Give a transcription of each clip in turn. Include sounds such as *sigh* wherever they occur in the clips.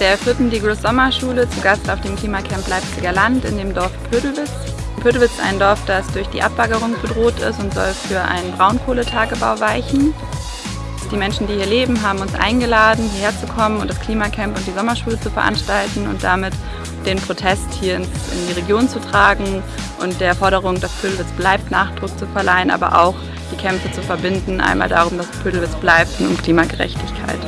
der vierten Digros Sommerschule zu Gast auf dem Klimacamp Leipziger Land in dem Dorf Pödelwitz. Pödelwitz ist ein Dorf, das durch die Abbaggerung bedroht ist und soll für einen Braunkohletagebau weichen. Die Menschen, die hier leben, haben uns eingeladen, hierher zu kommen und das Klimacamp und die Sommerschule zu veranstalten und damit den Protest hier in die Region zu tragen und der Forderung, dass Pödelwitz bleibt, Nachdruck zu verleihen, aber auch die Kämpfe zu verbinden. Einmal darum, dass Pödelwitz bleibt und um Klimagerechtigkeit.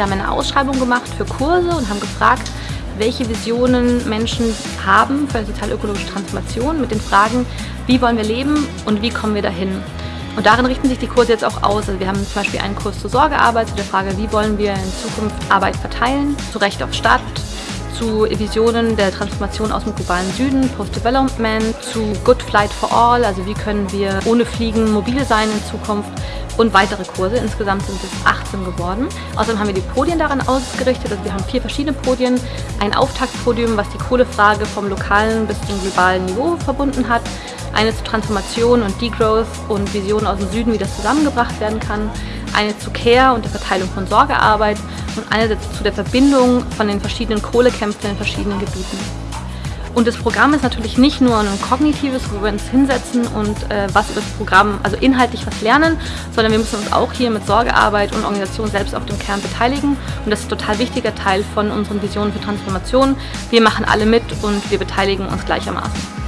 Wir haben eine Ausschreibung gemacht für Kurse und haben gefragt, welche Visionen Menschen haben für eine sozial-ökologische Transformation mit den Fragen, wie wollen wir leben und wie kommen wir dahin. Und darin richten sich die Kurse jetzt auch aus. Also wir haben zum Beispiel einen Kurs zur Sorgearbeit, zu der Frage, wie wollen wir in Zukunft Arbeit verteilen, zu Recht auf Stadt, zu Visionen der Transformation aus dem globalen Süden, Post-Development, zu Good Flight for All, also wie können wir ohne Fliegen mobil sein in Zukunft und weitere Kurse. Insgesamt sind es 18 geworden. Außerdem haben wir die Podien daran ausgerichtet. Also wir haben vier verschiedene Podien. Ein Auftaktpodium, was die Kohlefrage vom lokalen bis zum globalen Niveau verbunden hat. Eine zur Transformation und Degrowth und Visionen aus dem Süden, wie das zusammengebracht werden kann. Eine zu Care und der Verteilung von Sorgearbeit und eine zu der Verbindung von den verschiedenen Kohlekämpfen in verschiedenen Gebieten. Und das Programm ist natürlich nicht nur ein kognitives, wo wir uns hinsetzen und äh, was über das Programm, also inhaltlich was lernen, sondern wir müssen uns auch hier mit Sorgearbeit und Organisation selbst auf dem Kern beteiligen. Und das ist ein total wichtiger Teil von unseren Visionen für Transformation. Wir machen alle mit und wir beteiligen uns gleichermaßen.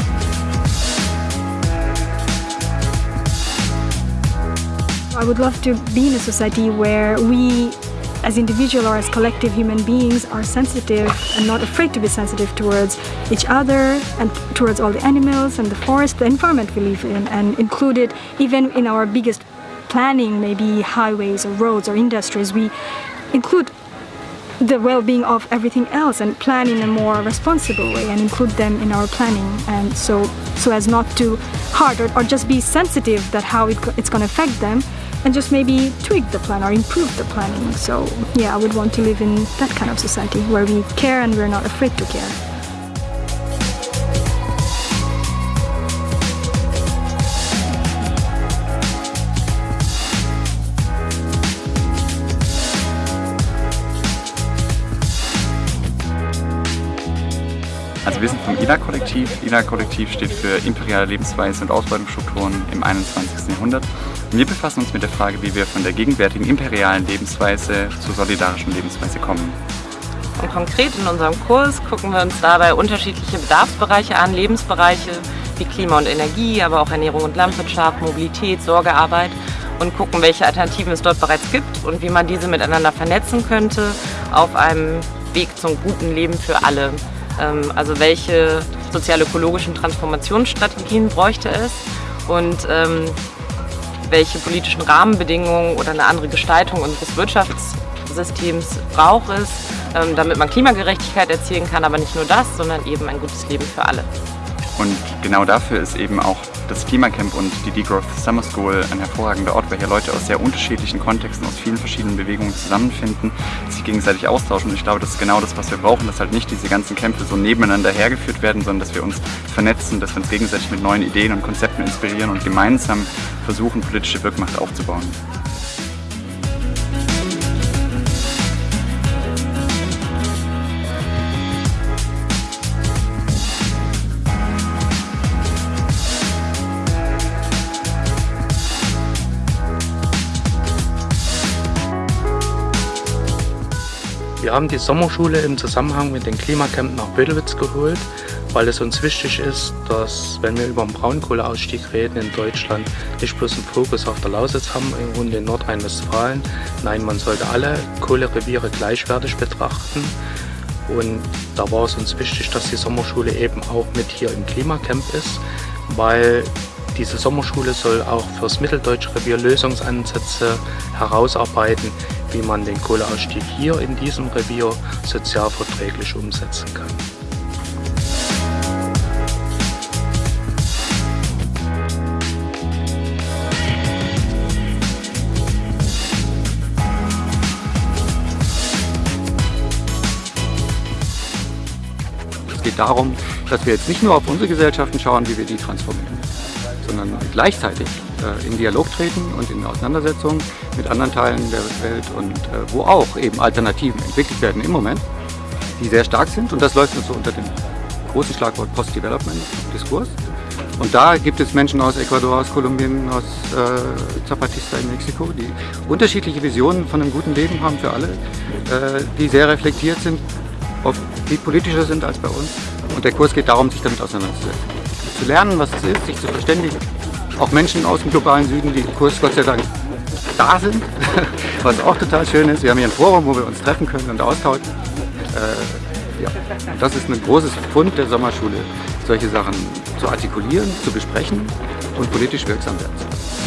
I would love to be in a society where we as individual or as collective human beings are sensitive and not afraid to be sensitive towards each other and towards all the animals and the forest, the environment we live in and included even in our biggest planning, maybe highways or roads or industries, we include the well-being of everything else and plan in a more responsible way and include them in our planning. And so so as not to hard or, or just be sensitive that how it, it's going to affect them and just maybe tweak the plan or improve the planning. So yeah, I would want to live in that kind of society where we care and we're not afraid to care. Also wir sind vom ILA-Kollektiv. ILA-Kollektiv steht für Imperiale Lebensweise und Ausbeutungsstrukturen im 21. Jahrhundert. Wir befassen uns mit der Frage, wie wir von der gegenwärtigen imperialen Lebensweise zur solidarischen Lebensweise kommen. Und konkret in unserem Kurs gucken wir uns dabei unterschiedliche Bedarfsbereiche an, Lebensbereiche wie Klima und Energie, aber auch Ernährung und Landwirtschaft, Mobilität, Sorgearbeit und gucken, welche Alternativen es dort bereits gibt und wie man diese miteinander vernetzen könnte auf einem Weg zum guten Leben für alle. Ähm, also welche sozial-ökologischen Transformationsstrategien bräuchte es und ähm, welche politischen Rahmenbedingungen oder eine andere Gestaltung unseres Wirtschaftssystems braucht es, ähm, damit man Klimagerechtigkeit erzielen kann, aber nicht nur das, sondern eben ein gutes Leben für alle. Und genau dafür ist eben auch das Klimacamp und die Degrowth Summer School ein hervorragender Ort, weil hier Leute aus sehr unterschiedlichen Kontexten, aus vielen verschiedenen Bewegungen zusammenfinden, sich gegenseitig austauschen. Und ich glaube, das ist genau das, was wir brauchen, dass halt nicht diese ganzen Kämpfe so nebeneinander hergeführt werden, sondern dass wir uns vernetzen, dass wir uns gegenseitig mit neuen Ideen und Konzepten inspirieren und gemeinsam versuchen, politische Wirkmacht aufzubauen. Wir haben die Sommerschule im Zusammenhang mit dem Klimacamp nach Bödelwitz geholt, weil es uns wichtig ist, dass, wenn wir über den Braunkohleausstieg reden in Deutschland, nicht bloß einen Fokus auf der Lausitz haben und in Nordrhein-Westfalen. Nein, man sollte alle Kohlereviere gleichwertig betrachten. Und da war es uns wichtig, dass die Sommerschule eben auch mit hier im Klimacamp ist, weil diese Sommerschule soll auch fürs Mitteldeutsche Revier Lösungsansätze herausarbeiten, wie man den Kohleausstieg hier in diesem Revier sozialverträglich umsetzen kann. Es geht darum, dass wir jetzt nicht nur auf unsere Gesellschaften schauen, wie wir die transformieren, sondern gleichzeitig in Dialog treten und in Auseinandersetzung mit anderen Teilen der Welt und äh, wo auch eben Alternativen entwickelt werden im Moment, die sehr stark sind. Und das läuft uns so unter dem großen Schlagwort Post-Development-Diskurs. Und da gibt es Menschen aus Ecuador, aus Kolumbien, aus äh, Zapatista in Mexiko, die unterschiedliche Visionen von einem guten Leben haben für alle, äh, die sehr reflektiert sind, oft viel politischer sind als bei uns. Und der Kurs geht darum, sich damit auseinanderzusetzen. Zu lernen, was es ist, sich zu verständigen. Auch Menschen aus dem globalen Süden, die im Kurs Gott sei Dank da sind, *laughs* was auch total schön ist. Wir haben hier ein Forum, wo wir uns treffen können und austauschen. Äh, ja, das ist ein großes Pfund der Sommerschule, solche Sachen zu artikulieren, zu besprechen und politisch wirksam werden zu lassen.